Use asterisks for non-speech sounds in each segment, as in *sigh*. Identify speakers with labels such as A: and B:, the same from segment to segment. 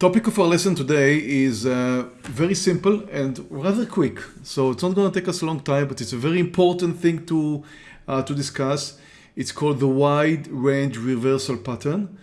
A: topic of our lesson today is uh, very simple and rather quick. So it's not going to take us a long time, but it's a very important thing to, uh, to discuss. It's called the wide range reversal pattern.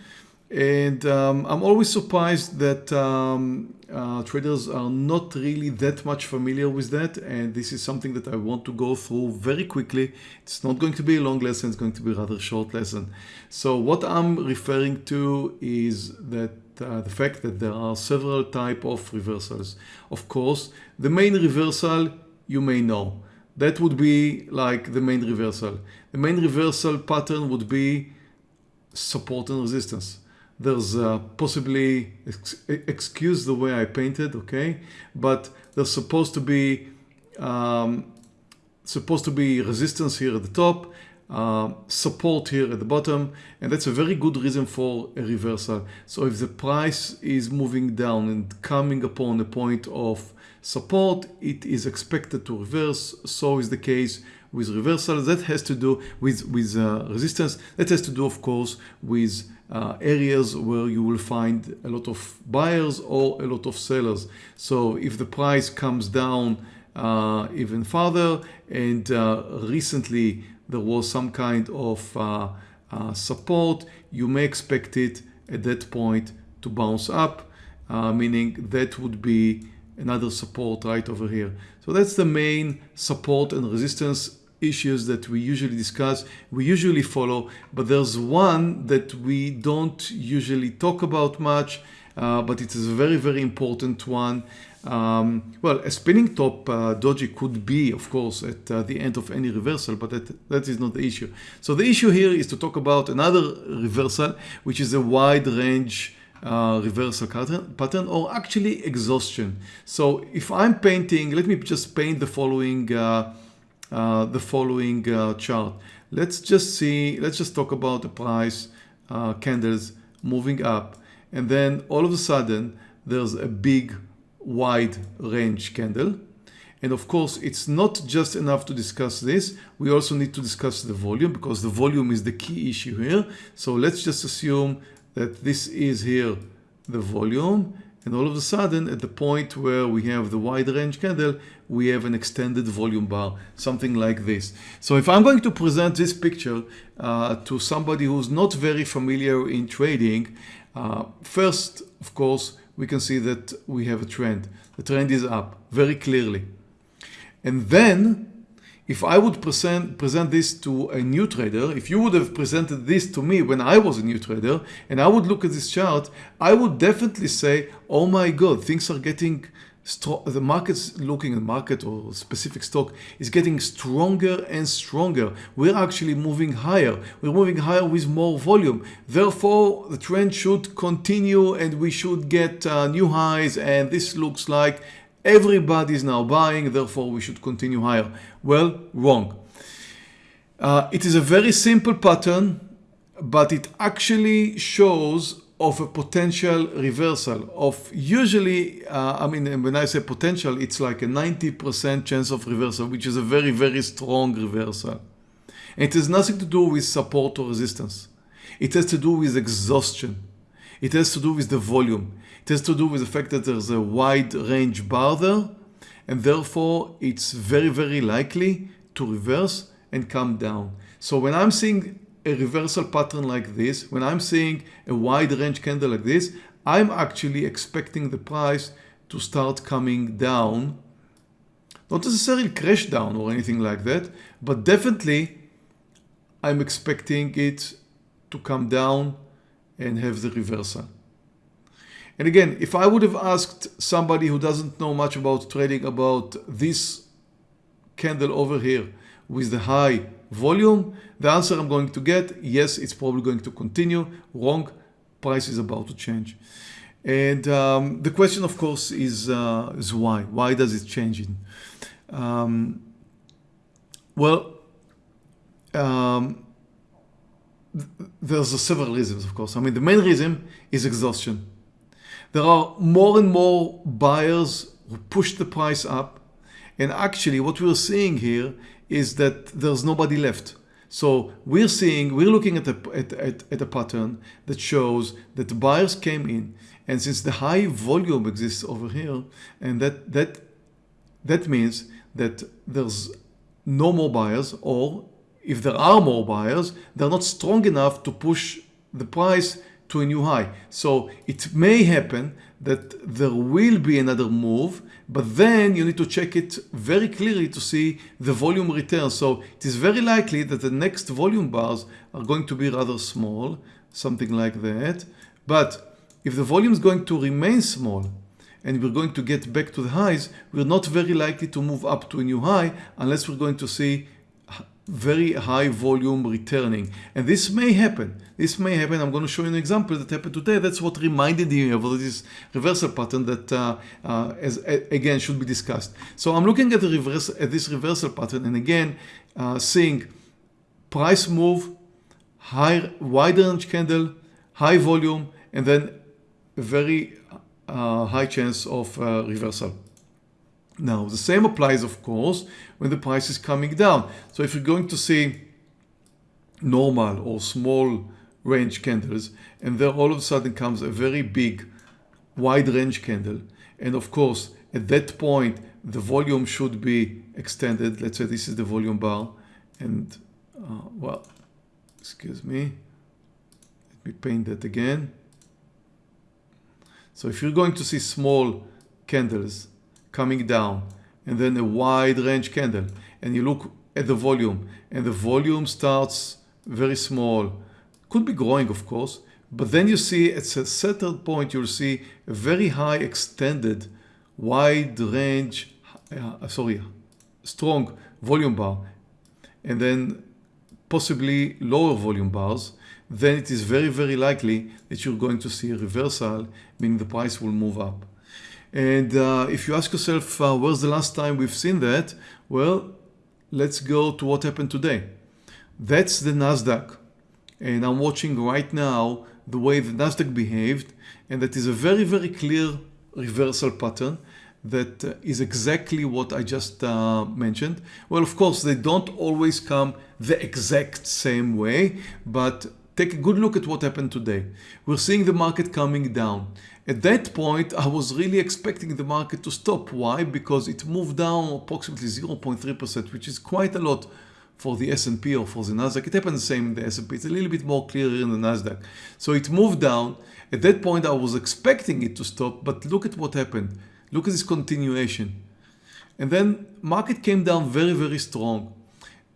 A: And um, I'm always surprised that um, uh, traders are not really that much familiar with that. And this is something that I want to go through very quickly. It's not going to be a long lesson. It's going to be a rather short lesson. So what I'm referring to is that uh, the fact that there are several type of reversals. Of course, the main reversal you may know. That would be like the main reversal. The main reversal pattern would be support and resistance. There's uh, possibly, ex excuse the way I painted, okay? But there's supposed to be um, supposed to be resistance here at the top uh, support here at the bottom and that's a very good reason for a reversal. So if the price is moving down and coming upon a point of support, it is expected to reverse. So is the case with reversal. That has to do with, with uh, resistance. That has to do, of course, with uh, areas where you will find a lot of buyers or a lot of sellers. So if the price comes down uh, even further and uh, recently there was some kind of uh, uh, support, you may expect it at that point to bounce up, uh, meaning that would be another support right over here. So that's the main support and resistance issues that we usually discuss, we usually follow, but there's one that we don't usually talk about much, but it is a very, very important one. Um, well, a spinning top uh, doji could be, of course, at uh, the end of any reversal, but that, that is not the issue. So the issue here is to talk about another reversal, which is a wide range uh, reversal pattern or actually exhaustion. So if I'm painting, let me just paint the following uh, uh, the following uh, chart. Let's just see, let's just talk about the price candles moving up and then all of a sudden there's a big wide range candle. And of course, it's not just enough to discuss this. We also need to discuss the volume because the volume is the key issue here. So let's just assume that this is here the volume. And all of a sudden, at the point where we have the wide range candle, we have an extended volume bar, something like this. So if I'm going to present this picture uh, to somebody who's not very familiar in trading, uh, first, of course, we can see that we have a trend. The trend is up very clearly. And then if I would present, present this to a new trader, if you would have presented this to me when I was a new trader and I would look at this chart, I would definitely say, oh my God, things are getting the market's looking at market or specific stock is getting stronger and stronger. We're actually moving higher. We're moving higher with more volume. Therefore, the trend should continue and we should get uh, new highs and this looks like everybody is now buying, therefore we should continue higher. Well, wrong. Uh, it is a very simple pattern, but it actually shows of a potential reversal of usually, uh, I mean, when I say potential, it's like a 90% chance of reversal, which is a very, very strong reversal. And it has nothing to do with support or resistance. It has to do with exhaustion. It has to do with the volume. It has to do with the fact that there's a wide range bar there, and therefore it's very, very likely to reverse and come down. So when I'm seeing a reversal pattern like this, when I'm seeing a wide range candle like this, I'm actually expecting the price to start coming down. Not necessarily crash down or anything like that, but definitely I'm expecting it to come down and have the reversal. And again, if I would have asked somebody who doesn't know much about trading about this candle over here with the high volume, the answer I'm going to get, yes, it's probably going to continue. Wrong, price is about to change. And um, the question, of course, is, uh, is why? Why does it change? Um, well, um, there's several reasons, of course. I mean, the main reason is exhaustion. There are more and more buyers who push the price up. And actually, what we're seeing here is that there's nobody left. So we're seeing, we're looking at a, at, at, at a pattern that shows that the buyers came in and since the high volume exists over here and that, that, that means that there's no more buyers or if there are more buyers, they're not strong enough to push the price to a new high. So it may happen that there will be another move, but then you need to check it very clearly to see the volume return. So it is very likely that the next volume bars are going to be rather small, something like that. But if the volume is going to remain small and we're going to get back to the highs, we're not very likely to move up to a new high unless we're going to see very high volume returning. And this may happen. This may happen. I'm going to show you an example that happened today. That's what reminded me of this reversal pattern that, uh, uh, as, again, should be discussed. So I'm looking at, the reverse, at this reversal pattern and again, uh, seeing price move, high, wide range candle, high volume, and then very uh, high chance of uh, reversal. Now, the same applies, of course, when the price is coming down. So if you're going to see normal or small range candles, and there all of a sudden comes a very big wide range candle, and of course, at that point, the volume should be extended. Let's say this is the volume bar, and uh, well, excuse me, let me paint that again. So if you're going to see small candles coming down and then a wide range candle. And you look at the volume and the volume starts very small. Could be growing of course but then you see at a certain point you'll see a very high extended wide range uh, sorry strong volume bar and then possibly lower volume bars. Then it is very very likely that you're going to see a reversal meaning the price will move up and uh, if you ask yourself, uh, where's the last time we've seen that? Well, let's go to what happened today. That's the NASDAQ. And I'm watching right now the way the NASDAQ behaved. And that is a very, very clear reversal pattern that uh, is exactly what I just uh, mentioned. Well, of course, they don't always come the exact same way, but take a good look at what happened today. We're seeing the market coming down. At that point, I was really expecting the market to stop. Why? Because it moved down approximately 0.3%, which is quite a lot for the S&P or for the Nasdaq. It happened the same in the S&P. It's a little bit more clear in the Nasdaq. So it moved down. At that point, I was expecting it to stop, but look at what happened. Look at this continuation. And then market came down very, very strong.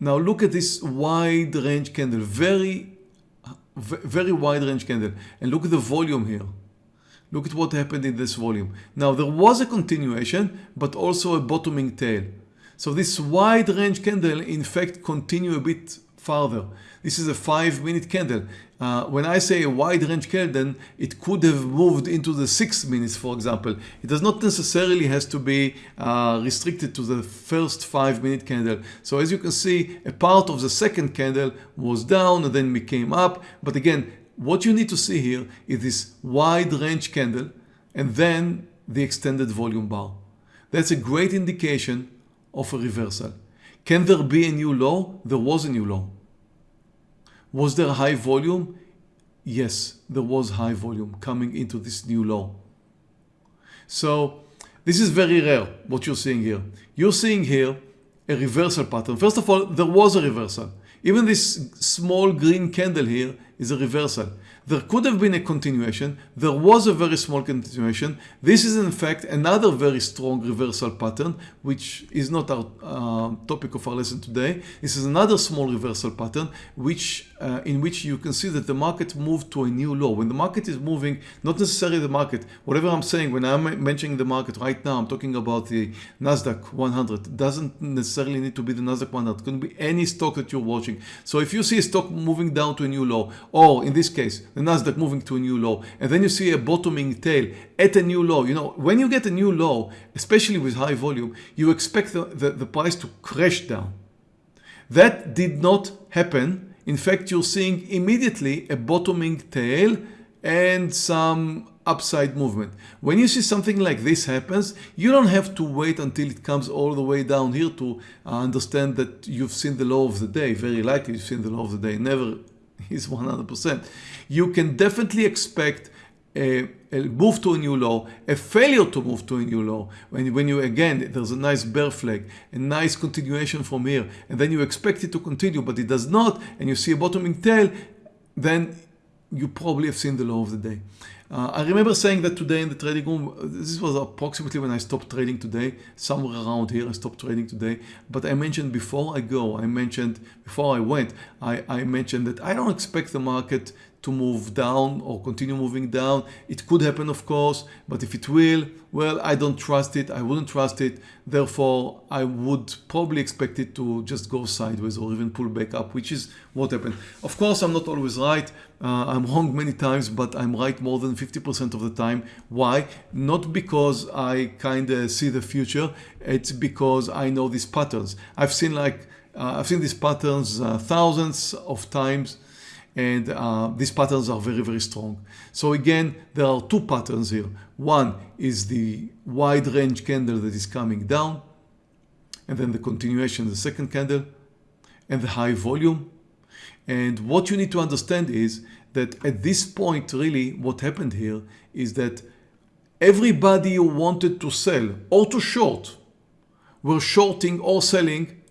A: Now look at this wide range candle, very, very wide range candle. And look at the volume here. Look at what happened in this volume. Now there was a continuation, but also a bottoming tail. So this wide range candle in fact continue a bit farther. This is a five minute candle. Uh, when I say a wide range candle, then it could have moved into the six minutes, for example. It does not necessarily has to be uh, restricted to the first five minute candle. So as you can see, a part of the second candle was down and then we came up. But again, what you need to see here is this wide range candle and then the extended volume bar. That's a great indication of a reversal. Can there be a new low? There was a new low. Was there high volume? Yes, there was high volume coming into this new low. So this is very rare what you're seeing here. You're seeing here a reversal pattern. First of all, there was a reversal. Even this small green candle here is a reversal. There could have been a continuation. There was a very small continuation. This is in fact another very strong reversal pattern, which is not our uh, topic of our lesson today. This is another small reversal pattern, which uh, in which you can see that the market moved to a new low. When the market is moving, not necessarily the market, whatever I'm saying, when I'm mentioning the market right now, I'm talking about the NASDAQ 100. It doesn't necessarily need to be the NASDAQ 100. It can be any stock that you're watching. So if you see a stock moving down to a new low, or in this case, the Nasdaq moving to a new low, and then you see a bottoming tail at a new low. You know, when you get a new low, especially with high volume, you expect the, the, the price to crash down. That did not happen. In fact, you're seeing immediately a bottoming tail and some upside movement. When you see something like this happens, you don't have to wait until it comes all the way down here to understand that you've seen the low of the day. Very likely you've seen the low of the day. Never *laughs* is 100%. You can definitely expect a, a, move to a new low, a failure to move to a new low. When, when you, again, there's a nice bear flag, a nice continuation from here, and then you expect it to continue, but it does not, and you see a bottoming tail, then you probably have seen the low of the day. Uh, I remember saying that today in the trading room, this was approximately when I stopped trading today, somewhere around here I stopped trading today. But I mentioned before I go, I mentioned before I went, I, I mentioned that I don't expect the market to move down or continue moving down. It could happen, of course, but if it will, well, I don't trust it. I wouldn't trust it. Therefore, I would probably expect it to just go sideways or even pull back up, which is what happened. Of course, I'm not always right. Uh, I'm wrong many times, but I'm right more than 50% of the time. Why? Not because I kind of see the future. It's because I know these patterns. I've seen like, uh, I've seen these patterns uh, thousands of times and uh, these patterns are very very strong. So again there are two patterns here. One is the wide range candle that is coming down and then the continuation the second candle and the high volume. And what you need to understand is that at this point really what happened here is that everybody who wanted to sell or to short were shorting or selling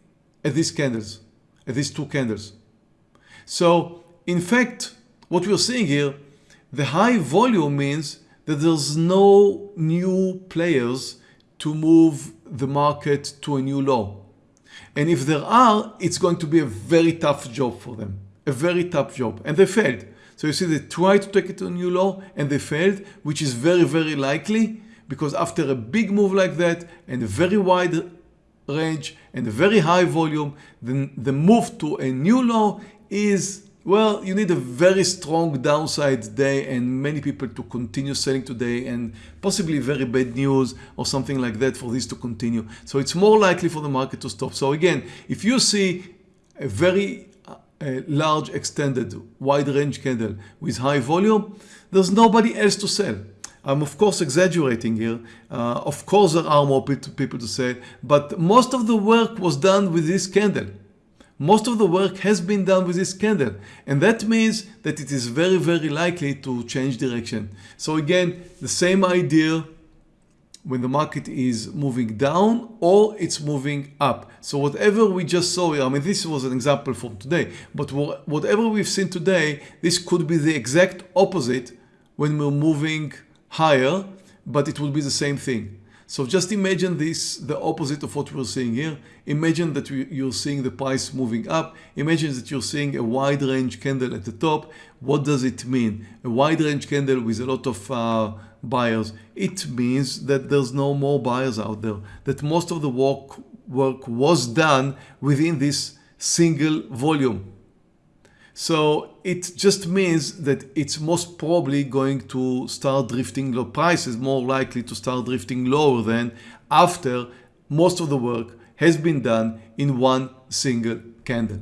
A: at these candles at these two candles. So in fact, what we're seeing here, the high volume means that there's no new players to move the market to a new low. And if there are, it's going to be a very tough job for them, a very tough job. And they failed. So you see they tried to take it to a new low and they failed, which is very, very likely because after a big move like that and a very wide range and a very high volume, then the move to a new low is well, you need a very strong downside day and many people to continue selling today and possibly very bad news or something like that for this to continue. So it's more likely for the market to stop. So again, if you see a very uh, a large extended wide range candle with high volume, there's nobody else to sell. I'm of course exaggerating here. Uh, of course there are more people to sell, but most of the work was done with this candle most of the work has been done with this candle and that means that it is very very likely to change direction. So again the same idea when the market is moving down or it's moving up. So whatever we just saw here, I mean this was an example from today, but whatever we've seen today, this could be the exact opposite when we're moving higher, but it will be the same thing. So just imagine this, the opposite of what we're seeing here. Imagine that you're seeing the price moving up. Imagine that you're seeing a wide range candle at the top. What does it mean? A wide range candle with a lot of uh, buyers. It means that there's no more buyers out there. That most of the work, work was done within this single volume. So it just means that it's most probably going to start drifting low. Price is more likely to start drifting lower than after most of the work has been done in one single candle.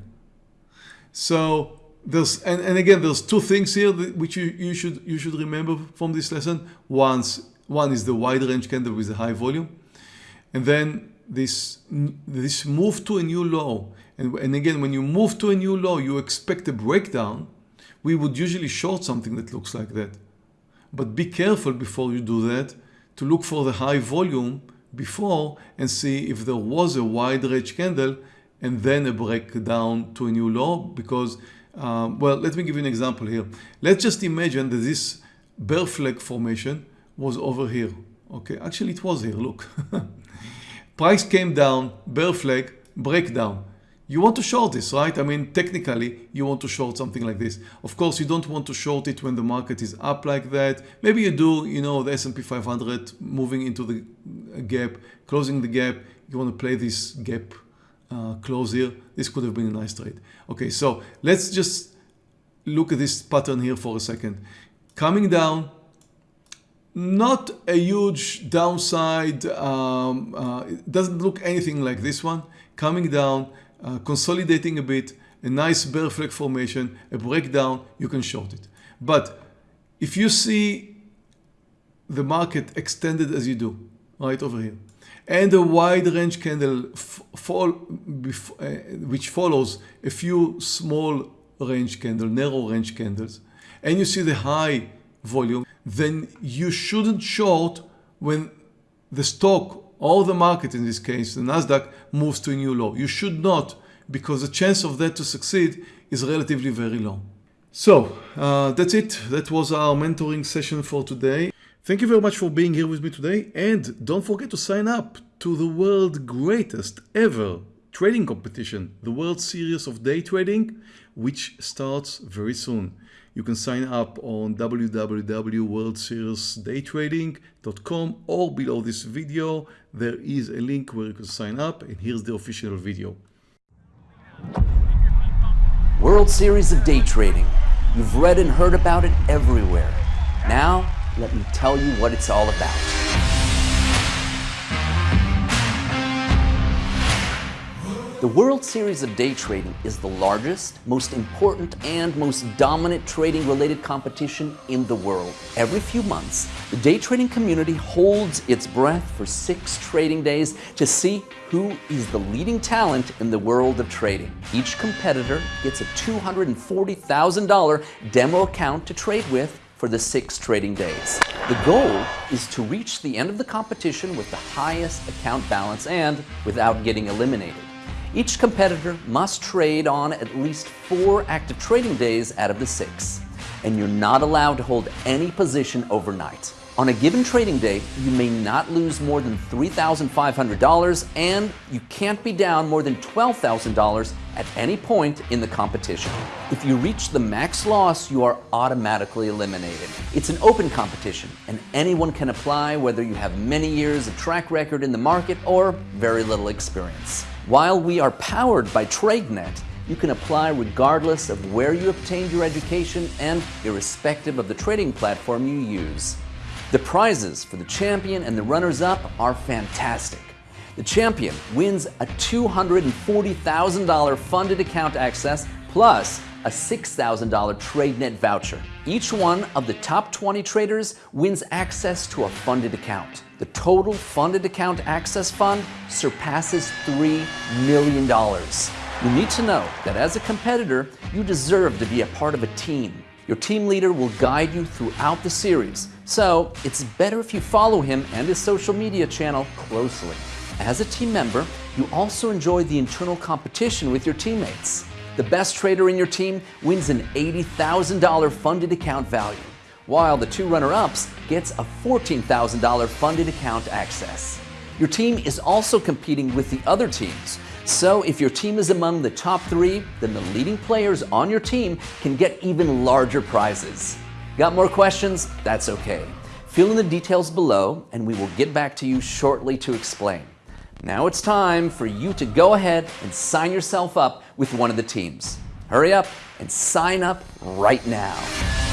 A: So there's and, and again there's two things here which you, you should you should remember from this lesson. Once one is the wide range candle with a high volume and then this this move to a new low and, and again, when you move to a new low, you expect a breakdown. We would usually short something that looks like that. But be careful before you do that to look for the high volume before and see if there was a wide range candle and then a breakdown to a new low because uh, well let me give you an example here. Let's just imagine that this bear flag formation was over here. Okay? Actually it was here. Look *laughs* price came down bear flag breakdown you want to short this, right? I mean, technically, you want to short something like this. Of course, you don't want to short it when the market is up like that. Maybe you do, you know, the S&P 500 moving into the gap, closing the gap. You want to play this gap uh, close here. This could have been a nice trade. Okay, so let's just look at this pattern here for a second. Coming down, not a huge downside. Um, uh, it doesn't look anything like this one. Coming down, uh, consolidating a bit, a nice bear flag formation, a breakdown, you can short it. But if you see the market extended as you do, right over here, and a wide range candle fall, uh, which follows a few small range candles, narrow range candles, and you see the high volume, then you shouldn't short when the stock or the market in this case, the Nasdaq moves to a new low. You should not because the chance of that to succeed is relatively very low. So uh, that's it. That was our mentoring session for today. Thank you very much for being here with me today and don't forget to sign up to the world's greatest ever trading competition, the World Series of Day Trading, which starts very soon. You can sign up on www.worldseriesdaytrading.com or below this video there is a link where you can sign up and here's the official video.
B: World Series of Day Trading. You've read and heard about it everywhere. Now, let me tell you what it's all about. The World Series of Day Trading is the largest, most important, and most dominant trading-related competition in the world. Every few months, the day trading community holds its breath for six trading days to see who is the leading talent in the world of trading. Each competitor gets a $240,000 demo account to trade with for the six trading days. The goal is to reach the end of the competition with the highest account balance and without getting eliminated. Each competitor must trade on at least four active trading days out of the six, and you're not allowed to hold any position overnight. On a given trading day, you may not lose more than $3,500 and you can't be down more than $12,000 at any point in the competition. If you reach the max loss, you are automatically eliminated. It's an open competition and anyone can apply whether you have many years of track record in the market or very little experience. While we are powered by TradeNet, you can apply regardless of where you obtained your education and irrespective of the trading platform you use. The prizes for the champion and the runners-up are fantastic. The champion wins a $240,000 funded account access plus a $6,000 TradeNet voucher. Each one of the top 20 traders wins access to a funded account. The total funded account access fund surpasses $3 million. You need to know that as a competitor, you deserve to be a part of a team. Your team leader will guide you throughout the series, so it's better if you follow him and his social media channel closely. As a team member, you also enjoy the internal competition with your teammates. The best trader in your team wins an $80,000 funded account value, while the two runner-ups gets a $14,000 funded account access. Your team is also competing with the other teams, so if your team is among the top three, then the leading players on your team can get even larger prizes. Got more questions? That's okay. Fill in the details below and we will get back to you shortly to explain. Now it's time for you to go ahead and sign yourself up with one of the teams. Hurry up and sign up right now.